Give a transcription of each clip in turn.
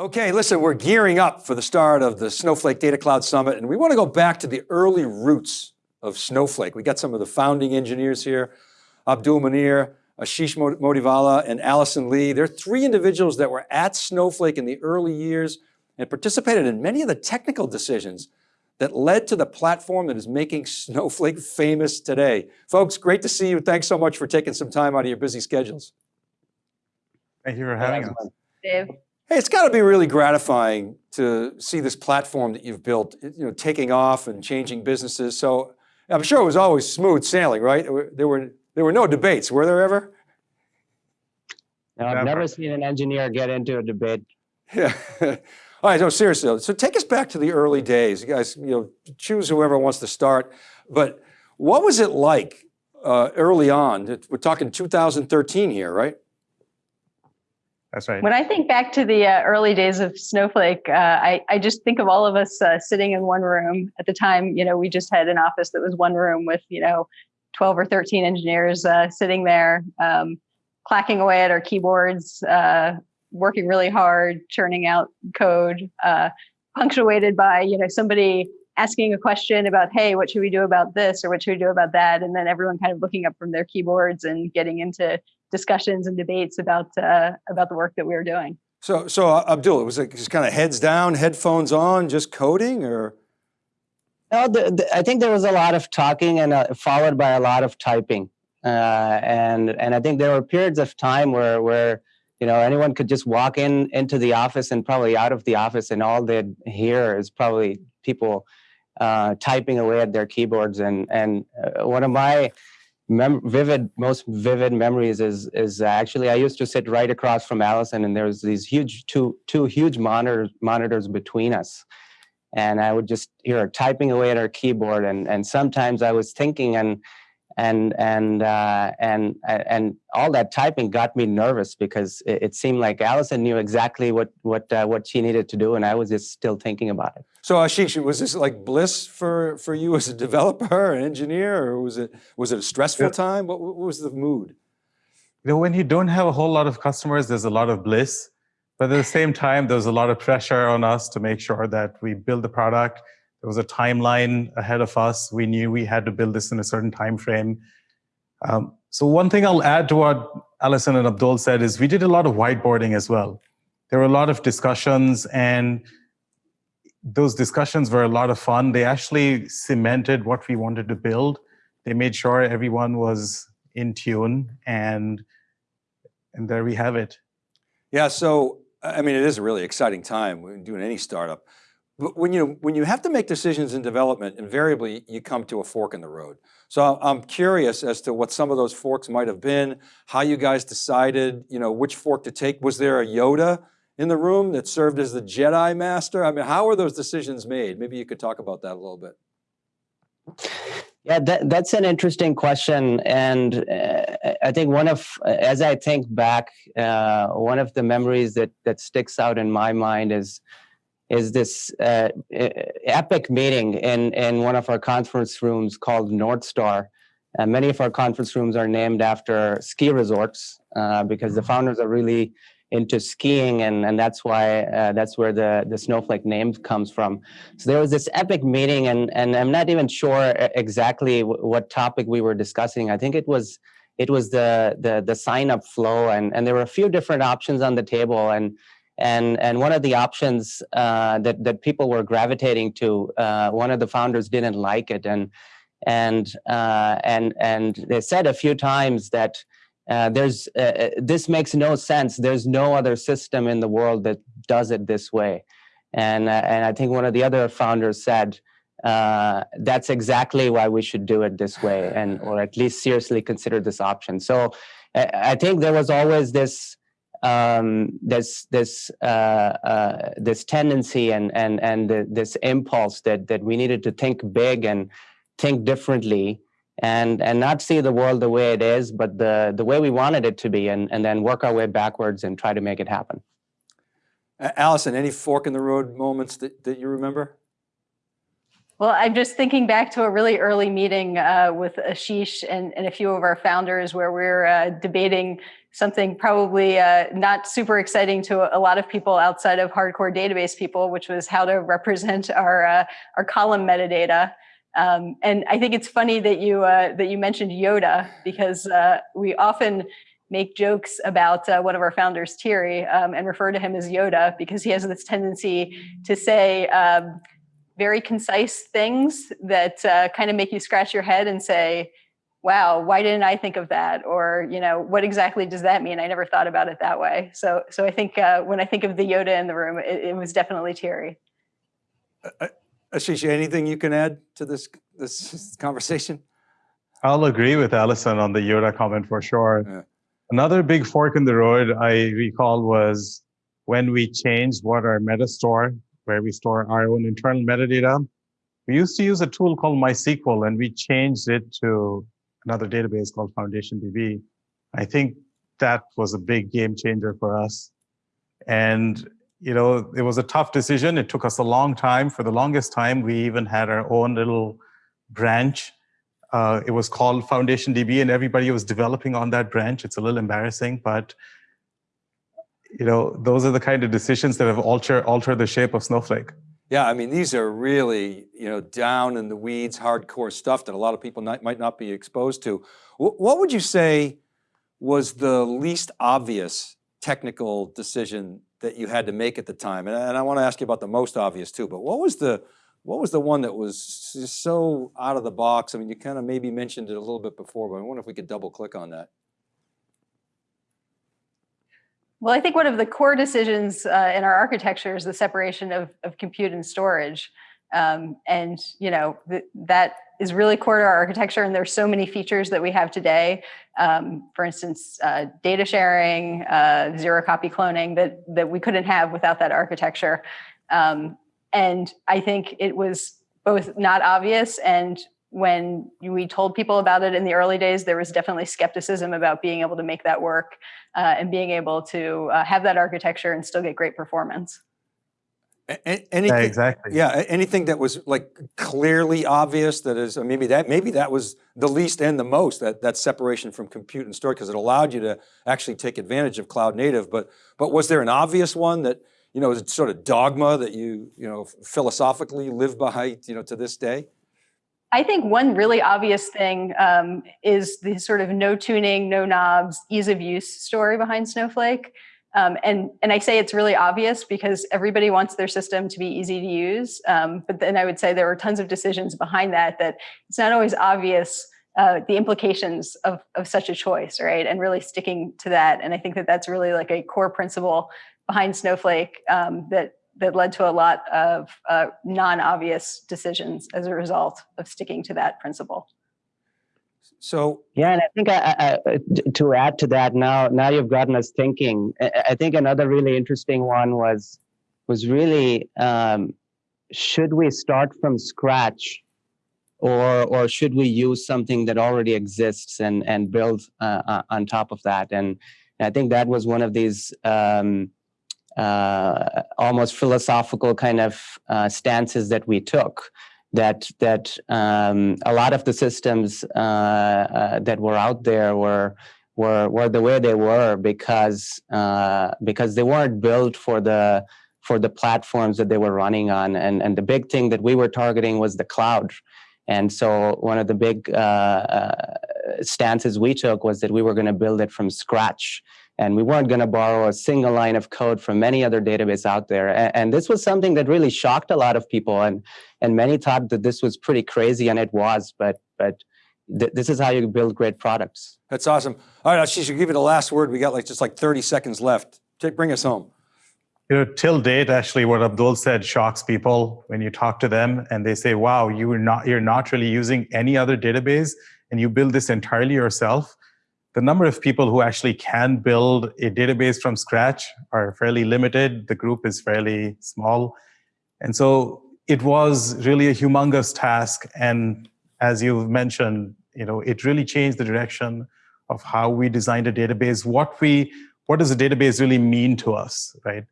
Okay, listen, we're gearing up for the start of the Snowflake Data Cloud Summit, and we want to go back to the early roots of Snowflake. We got some of the founding engineers here, Abdul Munir, Ashish Motivala, and Allison Lee. They're three individuals that were at Snowflake in the early years and participated in many of the technical decisions that led to the platform that is making Snowflake famous today. Folks, great to see you. Thanks so much for taking some time out of your busy schedules. Thank you for having us. Dave. Hey, it's got to be really gratifying to see this platform that you've built, you know, taking off and changing businesses. So I'm sure it was always smooth sailing, right? There were there were no debates, were there ever? No, I've never, never seen an engineer get into a debate. Yeah. All right, no, seriously. So take us back to the early days. You guys, you know, choose whoever wants to start. But what was it like uh, early on? We're talking 2013 here, right? That's right. When I think back to the uh, early days of Snowflake, uh, I, I just think of all of us uh, sitting in one room. At the time, you know, we just had an office that was one room with, you know, 12 or 13 engineers uh, sitting there, um, clacking away at our keyboards, uh, working really hard, churning out code, uh, punctuated by, you know, somebody asking a question about, hey, what should we do about this or what should we do about that? And then everyone kind of looking up from their keyboards and getting into discussions and debates about uh, about the work that we were doing. So, so uh, Abdul, it was like just kind of heads down, headphones on, just coding, or? No, the, the, I think there was a lot of talking and uh, followed by a lot of typing, uh, and and I think there were periods of time where where you know anyone could just walk in into the office and probably out of the office, and all they'd hear is probably people uh, typing away at their keyboards, and and uh, one of my mem vivid, most vivid memories is is uh, actually I used to sit right across from Allison, and there was these huge two two huge monitors monitors between us, and I would just hear her typing away at her keyboard, and and sometimes I was thinking and and and uh, and and all that typing got me nervous because it, it seemed like Allison knew exactly what what uh, what she needed to do, and I was just still thinking about it. So Ashish, was this like bliss for for you as a developer, an engineer, or was it was it a stressful yeah. time? What, what was the mood? You know, when you don't have a whole lot of customers, there's a lot of bliss, but at the same time, there's a lot of pressure on us to make sure that we build the product there was a timeline ahead of us. We knew we had to build this in a certain time frame. Um, so one thing I'll add to what Allison and Abdul said is we did a lot of whiteboarding as well. There were a lot of discussions and those discussions were a lot of fun. They actually cemented what we wanted to build. They made sure everyone was in tune and and there we have it. Yeah, so I mean, it is a really exciting time when doing any startup. When you, when you have to make decisions in development, invariably you come to a fork in the road. So I'm curious as to what some of those forks might have been, how you guys decided, you know, which fork to take. Was there a Yoda in the room that served as the Jedi master? I mean, how were those decisions made? Maybe you could talk about that a little bit. Yeah, that, that's an interesting question. And uh, I think one of, as I think back, uh, one of the memories that, that sticks out in my mind is is this uh, epic meeting in, in one of our conference rooms called North Star. Uh, many of our conference rooms are named after ski resorts uh, because the mm-hmm. founders are really into skiing and, and that's why uh, that's where the, the snowflake name comes from. So there was this epic meeting and, and I'm not even sure exactly what topic we were discussing. I think it was it was the the, the sign up flow and, and there were a few different options on the table and and and one of the options uh, that that people were gravitating to, uh, one of the founders didn't like it, and and uh, and and they said a few times that uh, there's uh, uh, this makes no sense. There's no other system in the world that does it this way, and and I think one of the other founders said. that's exactly why we should do it this way, and or at least seriously consider this option. So, I think there was always this um, this this uh, uh, this tendency and and and the, this impulse that that we needed to think big and think differently and and not see the world the way it is, but the the way we wanted it to be, and and then work our way backwards and try to make it happen. Allison, any fork in the road moments that that you remember? Well, I'm just thinking back to a really early meeting uh, with Ashish and, and, a few of our founders where we are uh, debating something probably uh, not super exciting to a lot of people outside of hardcore database people, which was how to represent our, uh, our column metadata. Um, and I think it's funny that you, uh, that you mentioned Yoda because uh, we often make jokes about one of our founders, Thierry, um, and refer to him as Yoda because he has this tendency to say, um, very concise things that uh, kind of make you scratch your head and say, wow, why didn't I think of that? Or, you know, what exactly does that mean? I never thought about it that way. So, so I think uh, when I think of the Yoda in the room, it, it was definitely Thierry. Uh, Ashish, anything you can add to this, this conversation? I'll agree with Allison on the Yoda comment for sure. Yeah. Another big fork in the road I recall was when we changed what our meta store where we store our own internal metadata. We used to use a tool called MySQL and we changed it to another database called FoundationDB. I think that was a big game changer for us. And you know, it was a tough decision. It took us a long time. For the longest time, we even had our own little branch. Uh, it was called FoundationDB, and everybody was developing on that branch. It's a little embarrassing, but you know, those are the kind of decisions that have altered alter the shape of Snowflake. Yeah, I mean, these are really, you know, down in the weeds, hardcore stuff that a lot of people not, might not be exposed to. what would you say was the least obvious technical decision that you had to make at the time? And, and I want to ask you about the most obvious too, but what was the, what was the one that was so out of the box? I mean, you kind of maybe mentioned it a little bit before, but I wonder if we could double click on that. Well, I think one of the core decisions uh, in our architecture is the separation of, of compute and storage. Um, and, you know, th that is really core to our architecture. And there's so many features that we have today. Um, for instance, uh, data sharing, uh, zero copy cloning that, that we couldn't have without that architecture. Um, and I think it was both not obvious and when we told people about it in the early days, there was definitely skepticism about being able to make that work uh, and being able to uh, have that architecture and still get great performance. anything, yeah, exactly. Yeah, anything that was like clearly obvious that is maybe that maybe that was the least and the most that that separation from compute and storage because it allowed you to actually take advantage of cloud native. But but was there an obvious one that you know is sort of dogma that you you know philosophically live by you know to this day? I think one really obvious thing um, is the sort of no tuning, no knobs, ease of use story behind Snowflake. Um, and, and I say it's really obvious because everybody wants their system to be easy to use. Um, but then I would say there are tons of decisions behind that that it's not always obvious uh, the implications of, of such a choice, right? And really sticking to that. And I think that that's really like a core principle behind Snowflake um, that that led to a lot of uh, non-obvious decisions as a result of sticking to that principle. So yeah, and I think I, I, to add to that, now now you've gotten us thinking. I think another really interesting one was was really um, should we start from scratch, or or should we use something that already exists and and build uh, uh on top of that? And I think that was one of these. Um, uh, almost philosophical kind of uh, stances that we took that that um, a lot of the systems uh, uh that were out there were were were the way they were because uh, because they weren't built for the for the platforms that they were running on. And and the big thing that we were targeting was the cloud. And so one of the big uh, stances we took was that we were going to build it from scratch and we weren't going to borrow a single line of code from any other database out there. And, and, this was something that really shocked a lot of people, and and many thought that this was pretty crazy, and it was. But but th this is how you build great products. That's awesome. All right, Ashish, give you the last word. We got like just like 30 seconds left. Take, bring us home. You know, till date, actually, what Abdul said shocks people when you talk to them and they say, "Wow, you are not you're not really using any other database, and you build this entirely yourself." The number of people who actually can build a database from scratch are fairly limited. The group is fairly small. And so it was really a humongous task. And as you've mentioned, you know, it really changed the direction of how we designed a database, what we, what does a database really mean to us, right?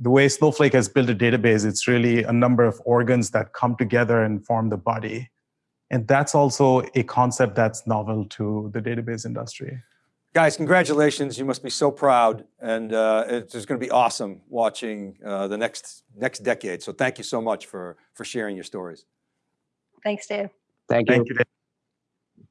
the way Snowflake has built a database, it's really a number of organs that come together and form the body. And that's also a concept that's novel to the database industry. Guys, congratulations. You must be so proud. And uh, it's just going to be awesome watching uh, the next, next decade. So thank you so much for, for sharing your stories. Thanks, Dave. Thank you. Thank you. Dave.